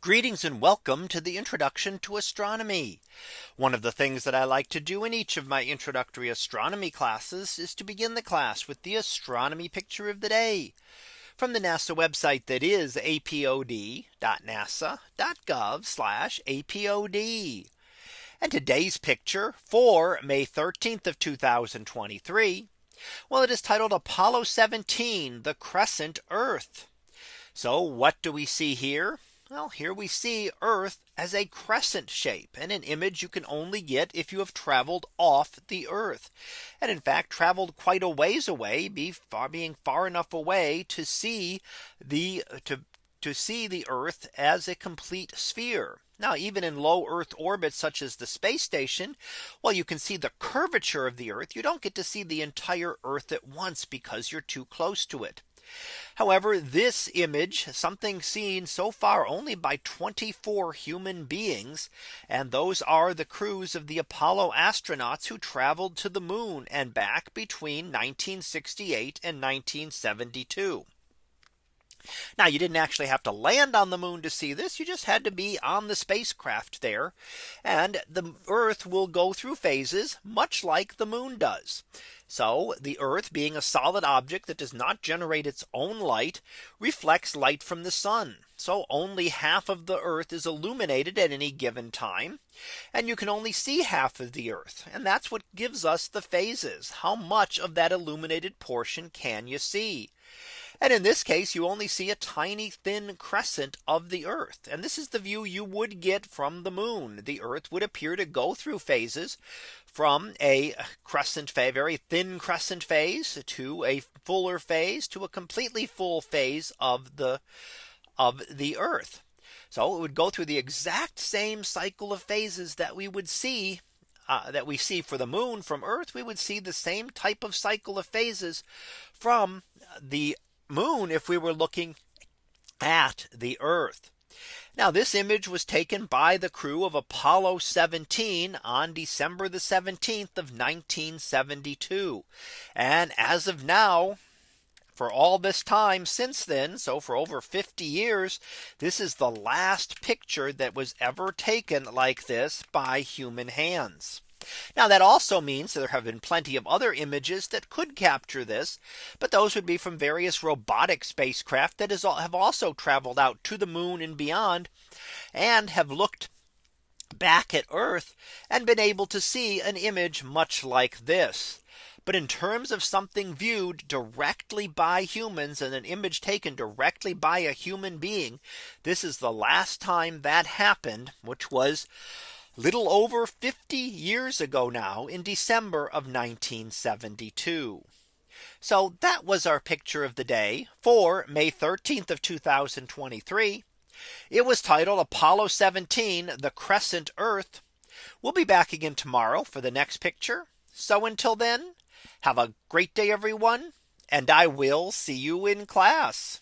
Greetings and welcome to the introduction to astronomy. One of the things that I like to do in each of my introductory astronomy classes is to begin the class with the astronomy picture of the day from the NASA website that is apod.nasa.gov apod. And today's picture for May 13th of 2023. Well, it is titled Apollo 17, the crescent Earth. So what do we see here? Well, here we see Earth as a crescent shape and an image you can only get if you have traveled off the Earth. And in fact, traveled quite a ways away, be far being far enough away to see the to to see the Earth as a complete sphere. Now, even in low Earth orbits, such as the space station, well, you can see the curvature of the Earth. You don't get to see the entire Earth at once because you're too close to it. However, this image something seen so far only by 24 human beings. And those are the crews of the Apollo astronauts who traveled to the moon and back between 1968 and 1972. Now you didn't actually have to land on the moon to see this. You just had to be on the spacecraft there. And the Earth will go through phases much like the moon does. So the Earth being a solid object that does not generate its own light reflects light from the sun. So only half of the Earth is illuminated at any given time. And you can only see half of the Earth. And that's what gives us the phases. How much of that illuminated portion can you see? And in this case, you only see a tiny thin crescent of the Earth. And this is the view you would get from the moon. The Earth would appear to go through phases from a crescent phase, very thin crescent phase to a fuller phase to a completely full phase of the of the Earth. So it would go through the exact same cycle of phases that we would see uh, that we see for the moon from Earth, we would see the same type of cycle of phases from the moon if we were looking at the Earth. Now this image was taken by the crew of Apollo 17 on December the 17th of 1972. And as of now, for all this time since then, so for over 50 years, this is the last picture that was ever taken like this by human hands. Now that also means there have been plenty of other images that could capture this. But those would be from various robotic spacecraft that is, have also traveled out to the moon and beyond and have looked back at Earth and been able to see an image much like this. But in terms of something viewed directly by humans and an image taken directly by a human being, this is the last time that happened, which was little over 50 years ago now in December of 1972. So that was our picture of the day for May 13th of 2023. It was titled Apollo 17 the crescent Earth. We'll be back again tomorrow for the next picture. So until then, have a great day, everyone. And I will see you in class.